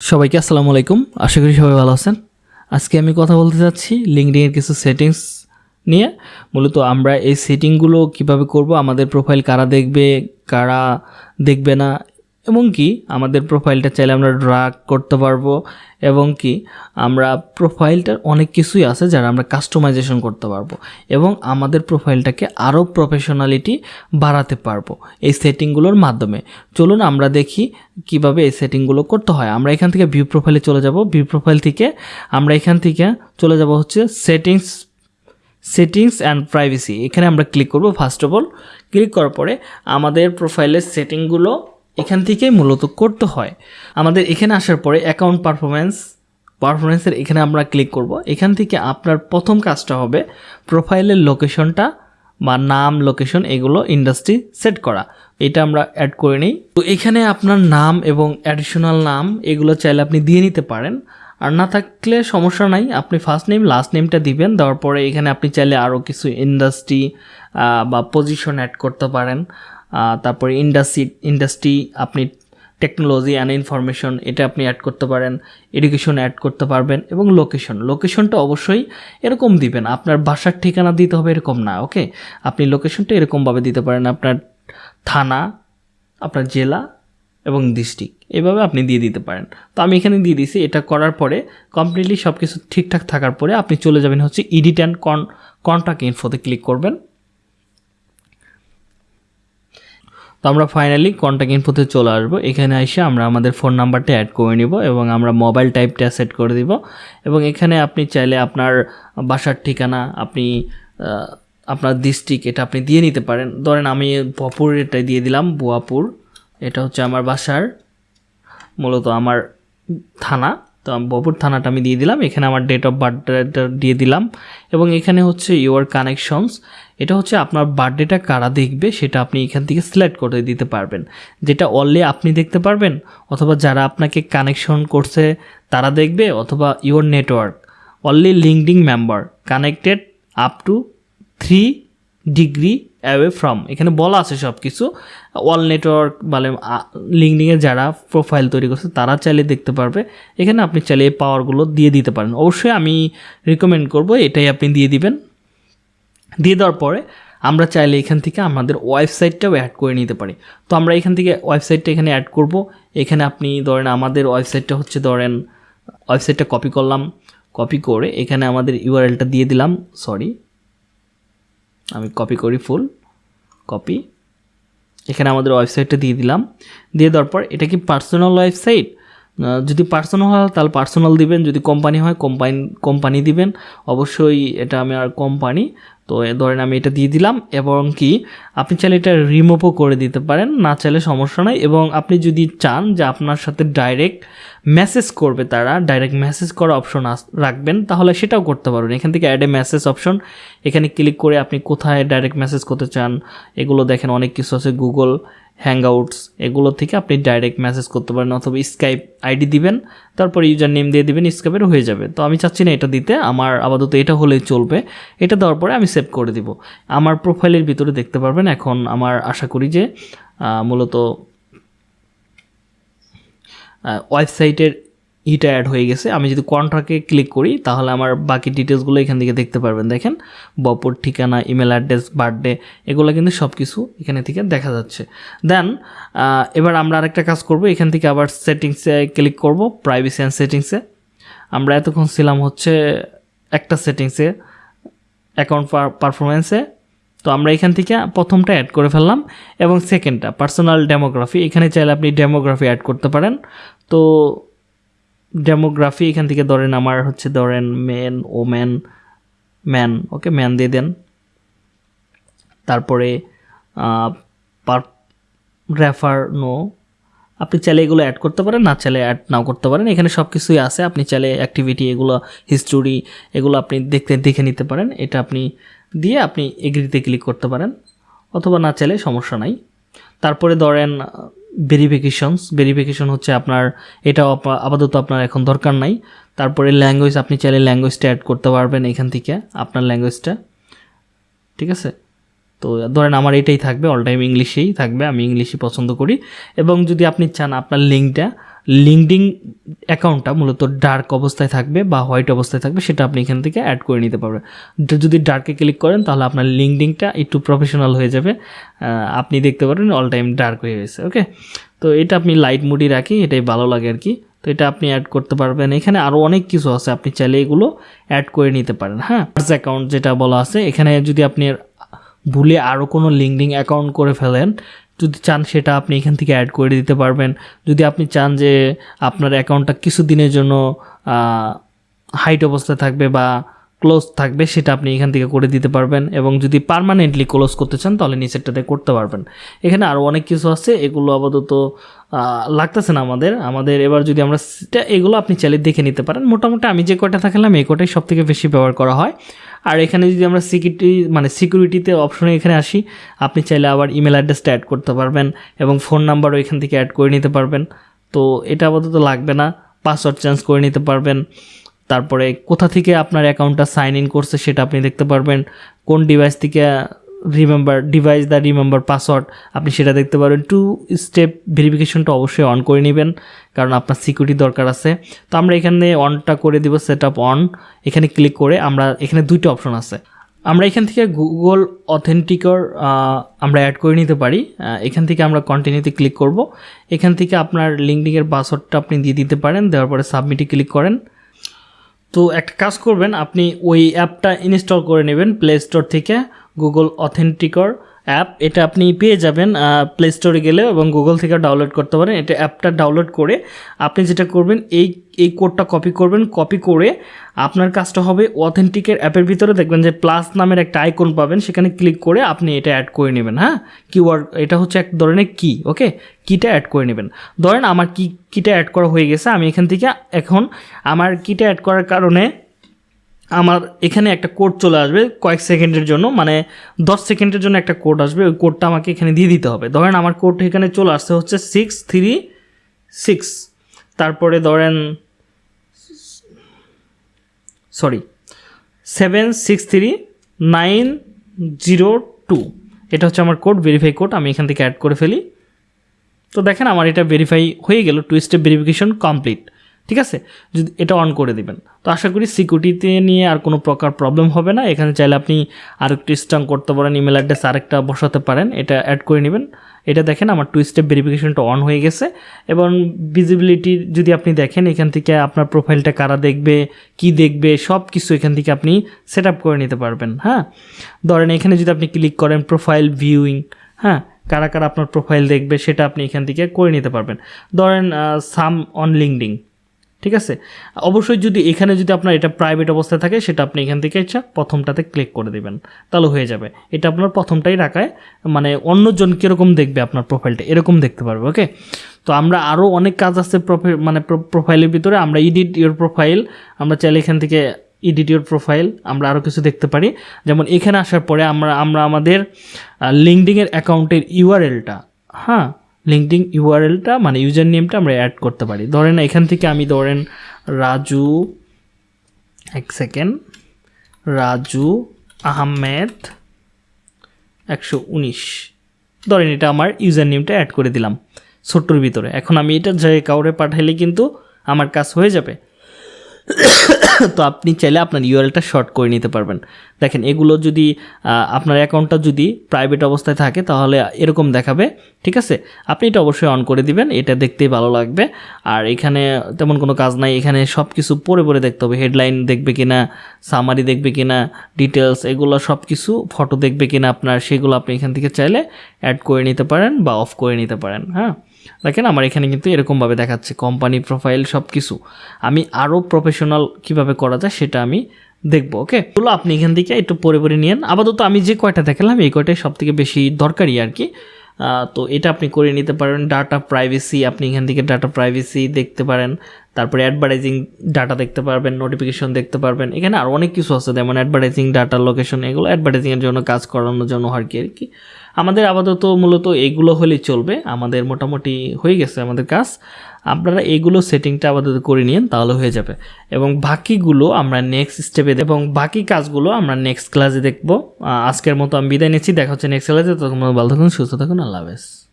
সবাইকে আসসালামু আলাইকুম। আশা করি সবাই ভালো আছেন। আজকে আমি কথা বলতে চাচ্ছি লিঙ্কডিনের কিছু সেটিংস নিয়ে। মূলত আমরা এই সেটিংগুলো কীভাবে করব, আমাদের প্রোফাইল কারা দেখবে কারা দেখবে না এবং কি আমাদের প্রোফাইলটা চাইলে আমরা ড্রাগ করতে পারব এবং কি আমরা প্রোফাইলটার অনেক কিছুই আছে যারা আমরা কাস্টমাইজেশন করতে পারব এবং আমাদের প্রোফাইলটাকে আরও প্রফেশনালিটি বাড়াতে পারব এই সেটিংগুলোর মাধ্যমে। চলুন আমরা দেখি কীভাবে এই সেটিংগুলো করতে হয়। আমরা এখান থেকে ভিউ প্রোফাইলে চলে যাব। ভিউ প্রোফাইল থেকে আমরা এখান থেকে চলে যাব হচ্ছে সেটিংস সেটিংস অ্যান্ড প্রাইভেসি এখানে আমরা ক্লিক করব। ফার্স্ট অফ অল ক্লিক করার পরে আমাদের প্রোফাইলের সেটিংগুলো এখান থেকেই মূলত করতে হয়। আমাদের এখানে আসার পরে অ্যাকাউন্ট পারফরমেন্স পারফরমেন্সের এখানে আমরা ক্লিক করব। এখান থেকে আপনার প্রথম কাজটা হবে প্রোফাইলের লোকেশনটা বা নাম লোকেশন এগুলো ইন্ডাস্ট্রি সেট করা। এটা আমরা অ্যাড করে নিই। তো এখানে আপনার নাম এবং অ্যাডিশনাল নাম এগুলো চাইলে আপনি দিয়ে নিতে পারেন। আর না থাকলে সমস্যা নাই, আপনি ফার্স্ট নেম লাস্ট নেমটা দিবেন, দেওয়ার পরে এখানে আপনি চাইলে আরও কিছু ইন্ডাস্ট্রি বা পজিশন অ্যাড করতে পারেন। তারপরে ইন্ডাস্ট্রি ইন্ডাস্ট্রি আপনি টেকনোলজি অ্যান্ড ইনফরমেশন এটা আপনি অ্যাড করতে পারেন এডুকেশন অ্যাড করতে পারবেন এবং লোকেশন লোকেশনটা অবশ্যই এরকম দিবেন। আপনার বাসার ঠিকানা দিতে হবে এরকম না ওকে আপনি লোকেশনটা এরকমভাবে দিতে পারেন, আপনার থানা, আপনার জেলা এবং ডিস্ট্রিক্ট এভাবে আপনি দিয়ে দিতে পারেন। তো আমি এখানে দিয়ে দিয়েছি এটা করার পরে কমপ্লিটলি সব কিছু ঠিকঠাক থাকার পরে আপনি চলে যাবেন হচ্ছে ইডিট অ্যান্ড কন কন্ট্যাক্ট ইনফোতে ক্লিক করবেন। আমরা ফাইনালি কন্ট্যাক্ট ইনফোতে চলে আসব। এখানে এসে আমরা আমাদের ফোন নাম্বারটা অ্যাড করে নিব এবং আমরা মোবাইল টাইপটা সেট করে দিব। এবং এখানে আপনি চাইলে আপনার বাসার ঠিকানা, আপনি আপনার ডিস্ট্রিক্ট এটা আপনি দিয়ে নিতে পারেন। ধরেন আমি বপুর এটা দিয়ে দিলাম বুয়াপুর এটা হচ্ছে আমার বাসার, মূলত আমার থানা। তো বপুর থানাটা আমি দিয়ে দিলাম। এখানে আমার ডেট অফ বার্থডেটা দিয়ে দিলাম। এবং এখানে হচ্ছে ইউর কানেকশনস এটা হচ্ছে আপনার বার্থডেটা কারা দেখবে সেটা আপনি এখান থেকে সিলেক্ট করে দিতে পারবেন। যেটা অনলি আপনি দেখতে পারবেন অথবা যারা আপনাকে কানেকশন করছে তারা দেখবে অথবা your network only LinkedIn member connected up to three degree away from এখানে বলা আছে সব কিছু ওয়াল নেটওয়ার্ক বলে লিঙ্কডিংয়ে যারা প্রোফাইল তৈরি করছে, তারা চাইলে দেখতে পারবে। এখানে আপনি চাইলে এই পাওয়ারগুলো দিয়ে দিতে পারেন। অবশ্যই আমি রিকমেন্ড করব, এটাই আপনি দিয়ে দিবেন। দিয়ে দেওয়ার পরে আমরা চাইলে এখান থেকে আমাদের ওয়েবসাইটটাও অ্যাড করে নিতে পারি। তো আমরা এখান থেকে ওয়েবসাইটটা এখানে অ্যাড করব। এখানে আপনি ধরেন আমাদের ওয়েবসাইটটা হচ্ছে ধরেন ওয়েবসাইটটা কপি করলাম। কপি করে এখানে আমাদের ইউআরএলটা দিয়ে দিলাম। সরি আমি কপি করি ফুল কপি এখানে আমাদের ওয়েবসাইটটা দিয়ে দিলাম। দিয়ে দেওয়ার পর এটা কি পার্সোনাল ওয়েবসাইট যদি পার্সোনাল হয় তাহলে পার্সোনাল দিবেন, যদি কোম্পানি হয় কোম্পানি কোম্পানি দিবেন। অবশ্যই এটা আমি আর কোম্পানি তো এ ধরেন আমি এটা দিয়ে দিলাম। এবং কি, আপনি চাইলে এটা রিমুভও করে দিতে পারেন, না চাইলে সমস্যা নাই। এবং আপনি যদি চান যে আপনার সাথে ডাইরেক্ট মেসেজ করবে তারা ডাইরেক্ট মেসেজ করার অপশন রাখবেন, তাহলে সেটাও করতে পারবেন। এখান থেকে অ্যাড এ মেসেজ অপশন এখানে ক্লিক করে আপনি কোথায় ডাইরেক্ট মেসেজ করতে চান, এগুলো দেখেন অনেক কিছু আছে গুগল হ্যাংআউটস এগুলো থেকে আপনি ডাইরেক্ট মেসেজ করতে পারেন, অথবা স্কাইপ আইডি দিবেন, তারপর ইউজার নেম দিয়ে দিবেন স্কাইপের হয়ে যাবে। তো আমি চাচ্ছি না এটা দিতে, আমার আপাতত এটা হলেই চলবে। এটা দেওয়ার পরে আমি সেভ করে দিব। আমার প্রোফাইলের ভিতরে দেখতে পারবেন, এখন আমার আশা করি যে মূলত ওয়েবসাইটের ইটা অ্যাড হয়ে গেছে। আমি যদি কন্ট্রাক্টে ক্লিক করি, তাহলে আমার বাকি ডিটেলসগুলো এখান থেকে দেখতে পারবেন। দেখেন, বপর ঠিকানা ইমেল অ্যাড্রেস বার্থডে এগুলো কিন্তু সব কিছু এখানে থেকে দেখা যাচ্ছে। দেন এবার আমরা আরেকটা কাজ করব। এখান থেকে আবার সেটিংসে ক্লিক করব প্রাইভেসি অ্যান্ড সেটিংসে আমরা এতক্ষণ ছিলাম হচ্ছে একটা সেটিংসে অ্যাকাউন্ট পারফরমেন্সে তো আমরা এখান থেকে প্রথমটা অ্যাড করে ফেললাম এবং সেকেন্ডটা পার্সোনাল ডেমোগ্রাফি এখানে চাইলে আপনি ডেমোগ্রাফি অ্যাড করতে পারেন। তো ডেমোগ্রাফি এখান থেকে ধরেন আমার হচ্ছে ধরেন মেন ও ম্যান ওকে ম্যান দিয়ে দেন। তারপরে পার রেফার নো আপনি চাইলে এগুলো অ্যাড করতে পারেন, না চাইলে অ্যাড নাও করতে পারেন। এখানে সব কিছুই আছে, আপনি চাইলে অ্যাক্টিভিটি এগুলো হিস্টোরি এগুলো আপনি দেখতে, দেখে নিতে পারেন। এটা আপনি দিয়ে আপনি এগ্রিতে ক্লিক করতে পারেন, অথবা না চাইলে সমস্যা নাই। তারপরে ধরেন ভেরিফিকেশনস ভেরিফিকেশন হচ্ছে আপনার, এটা আপাতত আপনার এখন দরকার নাই। তারপরে ল্যাঙ্গুয়েজ আপনি চাইলে ল্যাঙ্গুয়েজটা অ্যাড করতে পারবেন এখান থেকে, আপনার ল্যাঙ্গুয়েজটা ঠিক আছে? তো ধরেন আমার এটাই থাকবে অল টাইম ইংলিশেই থাকবে, আমি ইংলিশই পছন্দ করি। এবং যদি আপনি চান আপনার লিঙ্কটা লিঙ্কডিং অ্যাকাউন্টটা মূলত ডার্ক অবস্থায় থাকবে বা হোয়াইট অবস্থায় থাকবে, সেটা আপনি এখান থেকে অ্যাড করে নিতে পারবেন। যদি ডার্কে ক্লিক করেন, তাহলে আপনার লিঙ্কডিংটা একটু প্রফেশনাল হয়ে যাবে। আপনি দেখতে পারেন অল টাইম ডার্ক হয়ে গেছে, ওকে? তো এটা আপনি লাইট মুডি রাখি, এটাই ভালো লাগে আর কি। তো এটা আপনি অ্যাড করতে পারবেন। এখানে আরও অনেক কিছু আছে, আপনি চাইলে এগুলো অ্যাড করে নিতে পারেন হ্যাঁ? অ্যাকাউন্ট যেটা বলা আছে, এখানে যদি আপনি ভুলে আরও কোনো লিঙ্কডিং অ্যাকাউন্ট করে ফেলেন যদি চান সেটা আপনি এখান থেকে অ্যাড করে দিতে পারবেন। যদি আপনি চান যে আপনার অ্যাকাউন্টটা কিছু দিনের জন্য হাইট অবস্থায় থাকবে বা ক্লোজ থাকবে, সেটা আপনি এখান থেকে করে দিতে পারবেন এবং যদি পার্মানেন্টলি ক্লোজ করতে চান, তাহলে নিচেরটাতে করতে পারবেন। এখানে আরও অনেক কিছু আছে, এগুলো আপাতত লাগতেছে না আমাদের। আমাদের এবার যদি আমরা এগুলো আপনি চাইলে দেখে নিতে পারেন। মোটামুটি আমি যে কয়টা থাকলাম, এই কটাই সব থেকে বেশি ব্যবহার করা হয়। আর এখানে যদি আমরা সিকিউরিটি মানে সিকিউরিটিতে অপশনে এখানে আসি, আপনি চাইলে আবার ইমেল অ্যাড্রেসটা অ্যাড করতে পারবেন এবং ফোন নাম্বারও এখান থেকে অ্যাড করে নিতে পারবেন। তো এটা আপাতত লাগবে না পাসওয়ার্ড চেঞ্জ করে নিতে পারবেন। তারপরে কোথা থেকে আপনার অ্যাকাউন্টটা সাইন ইন করছে সেটা আপনি দেখতে পারবেন। কোন ডিভাইস থেকে remember device the remember password আপনি সেটা দেখতে পারবেন। টু স্টেপ ভেরিফিকেশনটা অবশ্যই অন করে নেবেন, কারণ আপনার সিকিউরিটি দরকার আছে। তো আমরা এখানে অনটা করে দিব সেট আপ অন এখানে ক্লিক করে আমরা, এখানে দুইটা অপশন আছে। আমরা এখান থেকে গুগল অথেন্টিকর আমরা অ্যাড করে নিতে পারি। এখান থেকে আমরা কন্টিনিউতে ক্লিক করব। এখান থেকে আপনার লিঙ্কডিংয়ের পাসওয়ার্ডটা আপনি দিয়ে দিতে পারেন, দেওয়ার পরে সাবমিটে ক্লিক করেন। তো একটা কাজ করবেন, আপনি ওই অ্যাপটা ইনস্টল করে নেবেন প্লে স্টোর থেকে গুগল অথেন্টিকর অ্যাপ এটা আপনি পেয়ে যাবেন প্লে স্টোরে গেলে এবং গুগল থেকে ডাউনলোড করতে পারেন। এটা অ্যাপটা ডাউনলোড করে আপনি যেটা করবেন, এই এই কোডটা কপি করবেন। কপি করে আপনার কাজটা হবে অথেন্টিকের অ্যাপের ভিতরে। দেখবেন যে প্লাস নামের একটা আইকন পাবেন, সেখানে ক্লিক করে আপনি এটা অ্যাড করে নেবেন হ্যাঁ? কিওয়ার্ড এটা হচ্ছে এক ধরনের কি ওকে কিটা অ্যাড করে নেবেন। ধরেন আমার কি কিটা অ্যাড করা হয়ে গেছে, আমি এখান থেকে এখন আমার কিটা অ্যাড করার কারণে আমার এখানে একটা কোড চলে আসবে কয়েক সেকেন্ডের জন্য মানে দশ সেকেন্ডের জন্য একটা কোড আসবে, ওই কোডটা আমাকে এখানে দিয়ে দিতে হবে। ধরেন আমার কোড এখানে চলে আসতে হচ্ছে সিক্স থ্রি সিক্স তারপরে ধরেন sorry seven six three nine zero two এটা হচ্ছে আমার কোড ভেরিফাই কোড আমি এখান থেকে অ্যাড করে ফেলি। তো দেখেন আমার এটা ভেরিফাই হয়ে গেল টু স্টেপ ভেরিফিকেশন কমপ্লিট ঠিক আছে? যদি এটা অন করে দিবেন। তো আশা করি সিকিউরিটিতে নিয়ে আর কোনো প্রকার প্রবলেম হবে না। এখানে চাইলে আপনি আর একটু স্ট্রং করতে পারেন ইমেল অ্যাড্রেস আরেকটা বসাতে পারেন। এটা অ্যাড করে নেবেন। এটা দেখেন, আমার টু স্টেপ ভেরিফিকেশনটা অন হয়ে গেছে। এবং ভিজিবিলিটি যদি আপনি দেখেন, এখান থেকে আপনার প্রোফাইলটা কারা দেখবে, কি দেখবে সব কিছু এখান থেকে আপনি সেট করে নিতে পারবেন। হ্যাঁ? ধরেন এখানে যদি আপনি ক্লিক করেন প্রোফাইল ভিউইং হ্যাঁ? কারা কারা আপনার প্রোফাইল দেখবে, সেটা আপনি এখান থেকে করে নিতে পারবেন। ধরেন সাম অন লিঙ্কডিং ঠিক আছে? অবশ্যই যদি এখানে যদি আপনার এটা প্রাইভেট অবস্থায় থাকে, সেটা আপনি এখান থেকে ইচ্ছা প্রথমটাতে ক্লিক করে দিবেন। তাহলে হয়ে যাবে। এটা আপনার প্রথমটাই রাখায় মানে অন্যজন কীরকম দেখবে আপনার প্রোফাইলটা এরকম দেখতে পারবে ওকে তো আমরা আরও অনেক কাজ আছে মানে প্রোফাইলের ভিতরে। আমরা এডিট ইউর প্রোফাইল আমরা চাইলে এখান থেকে এডিট ইউর প্রোফাইল আমরা আরও কিছু দেখতে পারি। যেমন এখানে আসার পরে আমরা আমরা আমাদের লিঙ্কডিংয়ের অ্যাকাউন্টের ইউআরএলটা হ্যাঁ? লিঙ্কডিং ইউআরএলটা মানে ইউজার নেমটা আমরা অ্যাড করতে পারি। ধরেন এখান থেকে আমি ধরেন রাজু, এক সেকেন্ড রাজু আহমেদ একশো উনিশ। ধরেন এটা আমার ইউজার নেমটা অ্যাড করে দিলাম ছোট্টর ভিতরে। এখন আমি এটা যে কাউরে পাঠাইলে কিন্তু আমার কাজ হয়ে যাবে। তো আপনি চাইলে আপনার ইউআরএলটা শর্ট করে নিতে পারবেন। দেখেন, এগুলো যদি আপনার অ্যাকাউন্টটা যদি প্রাইভেট অবস্থায় থাকে, তাহলে এরকম দেখাবে, ঠিক আছে? আপনি এটা অবশ্যই অন করে দিবেন, এটা দেখতেই ভালো লাগবে। আর এখানে তেমন কোনো কাজ নাই, এখানে সব কিছু পরে পরে দেখতে হবে। হেডলাইন দেখবে কিনা সামারি দেখবে কিনা ডিটেলস এগুলো সব কিছু ফটো দেখবে কিনা আপনার, সেগুলো আপনি এখান থেকে চাইলে অ্যাড করে নিতে পারেন বা অফ করে নিতে পারেন হ্যাঁ? দেখেন আমার এখানে কিন্তু এরকমভাবে দেখাচ্ছে কোম্পানি প্রোফাইল সব কিছু আমি আরও প্রফেশনাল কীভাবে করা যায় সেটা আমি দেখব ওকে এগুলো আপনি এখান থেকে একটু পরে পরে নিয়েন। আপাতত আমি যে কয়টা দেখালাম, এই কয়টাই সব থেকে বেশি দরকারি আর কি। তো এটা আপনি করে নিতে পারেন। ডাটা প্রাইভেসি আপনি এখান থেকে ডাটা প্রাইভেসি দেখতে পারেন। তারপরে অ্যাডভার্টাইজিং ডাটা দেখতে পারবেন নোটিফিকেশন দেখতে পারবেন। এখানে আর অনেক কিছু আছে, যেমন অ্যাডভার্টাইজিং ডাটা লোকেশন এগুলো অ্যাডভার্টাইজিংয়ের জন্য, কাজ করানোর জন্য আর কি আর কি। আমাদের আপাতত মূলত এগুলো হলেই চলবে, আমাদের মোটামুটি হয়ে গেছে আমাদের কাজ। আপনারা এগুলো সেটিংটা আপাতত করে নিন, তাহলে হয়ে যাবে। এবং বাকিগুলো আমরা নেক্সট স্টেপে এবং বাকি কাজগুলো আমরা নেক্সট ক্লাসে দেখব। আজকের মতো আমি বিদায় নিচ্ছি, দেখা হচ্ছে নেক্সট ক্লাসে তখন ভালো থাকুন, সুস্থ থাকুন, আল্লাহ হাফেজ।